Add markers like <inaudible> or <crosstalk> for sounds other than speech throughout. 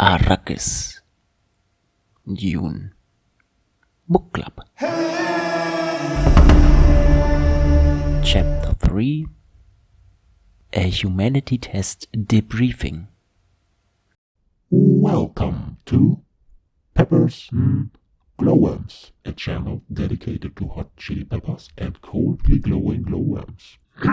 Arrakis. Dune Book Club. Chapter 3 A Humanity Test Debriefing. Welcome to Peppers and Glowworms, a channel dedicated to hot chili peppers and coldly glowing glowworms. <clears throat>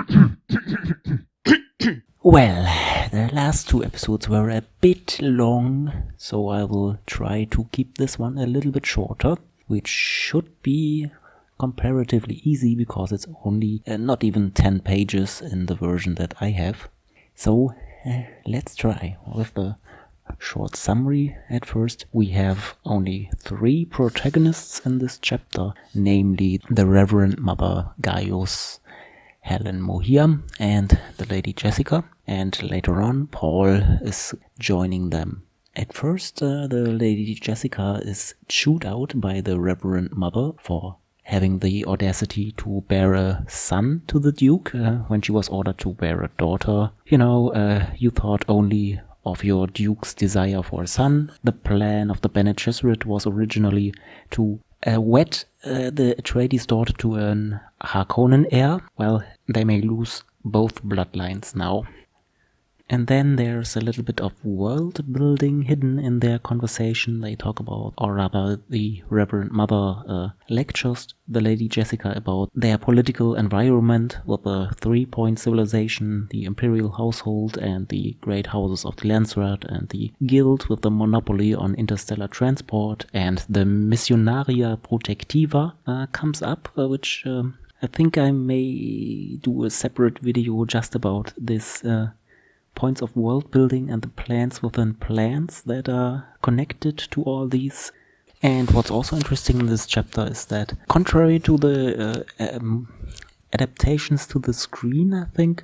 Well, the last two episodes were a bit long, so I will try to keep this one a little bit shorter, which should be comparatively easy because it's only uh, not even 10 pages in the version that I have. So uh, let's try with the short summary at first. We have only three protagonists in this chapter, namely the Reverend Mother Gaius, Helen Mohiam, and the Lady Jessica. And later on, Paul is joining them. At first, uh, the Lady Jessica is chewed out by the Reverend Mother for having the audacity to bear a son to the Duke uh, when she was ordered to bear a daughter. You know, uh, you thought only of your Duke's desire for a son. The plan of the Bene Gesserit was originally to uh, wed uh, the Atreides daughter to an Harkonnen heir. Well, they may lose both bloodlines now. And then there's a little bit of world building hidden in their conversation. They talk about, or rather, the Reverend Mother uh, lectures the Lady Jessica about their political environment with the three point civilization, the imperial household, and the great houses of the Landsraad, and the guild with the monopoly on interstellar transport, and the Missionaria Protectiva uh, comes up, uh, which um, I think I may do a separate video just about this uh, points of world building and the plans within plans that are connected to all these. And what's also interesting in this chapter is that, contrary to the uh, um, adaptations to the screen, I think,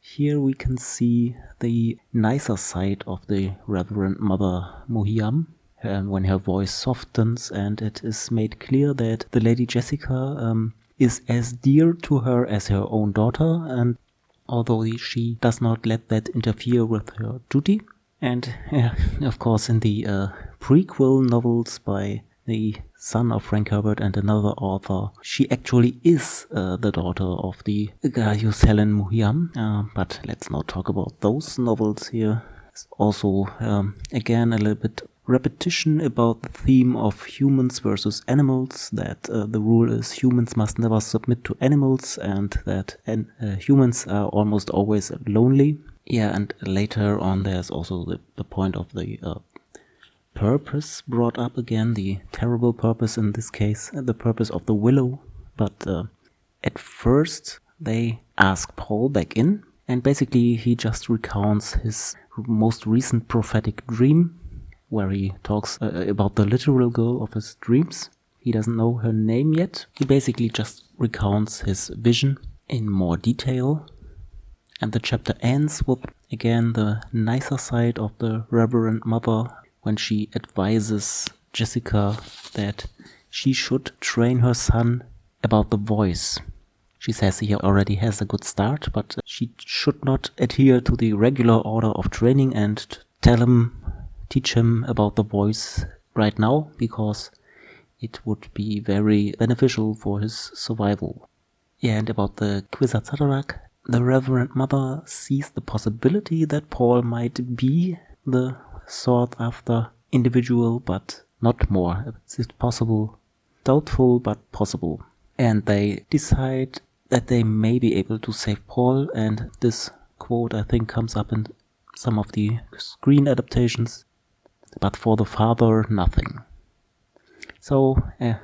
here we can see the nicer side of the Reverend Mother Mohiam. Um, when her voice softens and it is made clear that the Lady Jessica um, is as dear to her as her own daughter and although she does not let that interfere with her duty. And yeah, of course, in the uh, prequel novels by the son of Frank Herbert and another author, she actually is uh, the daughter of the Gaius Helen Mohiam. Uh, but let's not talk about those novels here. It's also, um, again, a little bit repetition about the theme of humans versus animals, that uh, the rule is humans must never submit to animals and that uh, humans are almost always lonely. Yeah, and later on there's also the, the point of the uh, purpose brought up again, the terrible purpose in this case, uh, the purpose of the willow. But uh, at first they ask Paul back in and basically he just recounts his most recent prophetic dream where he talks uh, about the literal girl of his dreams. He doesn't know her name yet. He basically just recounts his vision in more detail. And the chapter ends with again the nicer side of the Reverend Mother when she advises Jessica that she should train her son about the voice. She says he already has a good start, but she should not adhere to the regular order of training and tell him teach him about the voice right now because it would be very beneficial for his survival. Yeah, and about the Kwisatz Haderach, the Reverend Mother sees the possibility that Paul might be the sought after individual, but not more. It's possible, doubtful, but possible. And they decide that they may be able to save Paul, and this quote I think comes up in some of the screen adaptations but for the father, nothing. So, uh,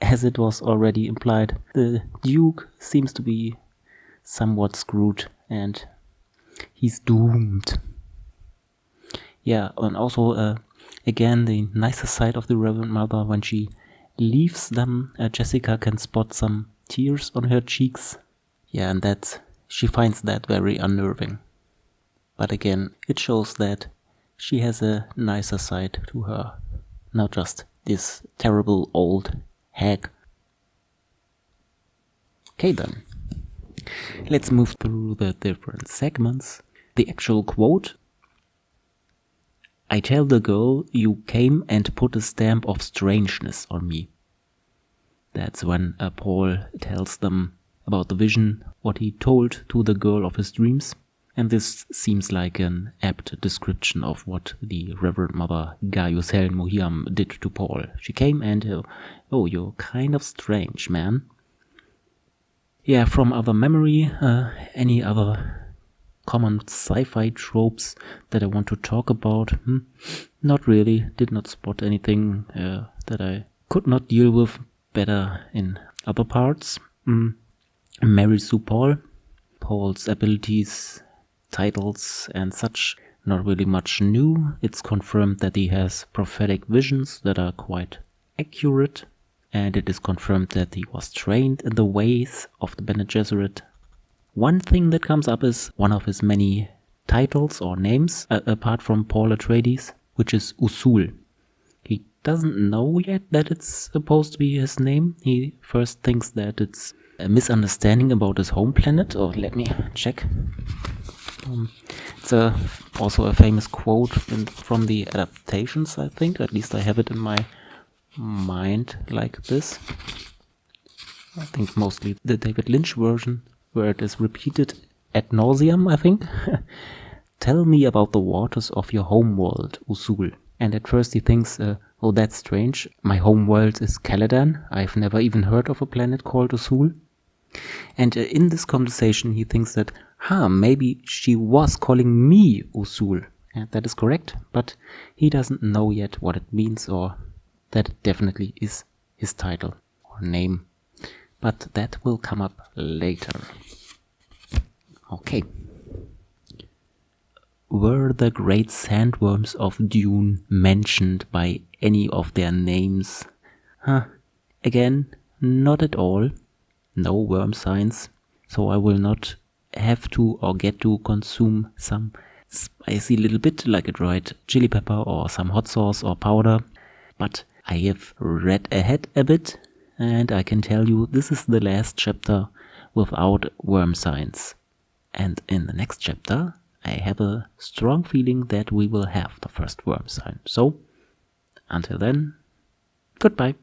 as it was already implied, the Duke seems to be somewhat screwed and he's doomed. Yeah, and also, uh, again, the nicer side of the Reverend Mother, when she leaves them, uh, Jessica can spot some tears on her cheeks. Yeah, and that she finds that very unnerving. But again, it shows that she has a nicer side to her, not just this terrible old hag. Okay then, let's move through the different segments. The actual quote I tell the girl you came and put a stamp of strangeness on me. That's when uh, Paul tells them about the vision, what he told to the girl of his dreams. And this seems like an apt description of what the Reverend Mother Gaius Helen Mohiam did to Paul. She came and, uh, oh, you're kind of strange, man. Yeah, from other memory, uh, any other common sci-fi tropes that I want to talk about? Hmm, not really. Did not spot anything uh, that I could not deal with better in other parts. Mm. Mary Sue Paul. Paul's abilities titles and such. Not really much new. It's confirmed that he has prophetic visions that are quite accurate. And it is confirmed that he was trained in the ways of the Bene Gesserit. One thing that comes up is one of his many titles or names, uh, apart from Paul Atreides, which is Usul. He doesn't know yet that it's supposed to be his name. He first thinks that it's a misunderstanding about his home planet, or let me check. Um, it's a, also a famous quote in, from the adaptations, I think. At least I have it in my mind like this. I think mostly the David Lynch version, where it is repeated ad nauseum, I think. <laughs> Tell me about the waters of your home world, Usul. And at first he thinks, uh, oh, that's strange. My home world is Caladan. I've never even heard of a planet called Usul. And uh, in this conversation, he thinks that, huh, maybe she was calling me Usul. And that is correct, but he doesn't know yet what it means or that it definitely is his title or name. But that will come up later. Okay. Were the great sandworms of Dune mentioned by any of their names? Huh. Again, not at all no worm signs, so I will not have to or get to consume some spicy little bit like a dried chili pepper or some hot sauce or powder. But I have read ahead a bit and I can tell you this is the last chapter without worm signs. And in the next chapter, I have a strong feeling that we will have the first worm sign. So, until then, goodbye.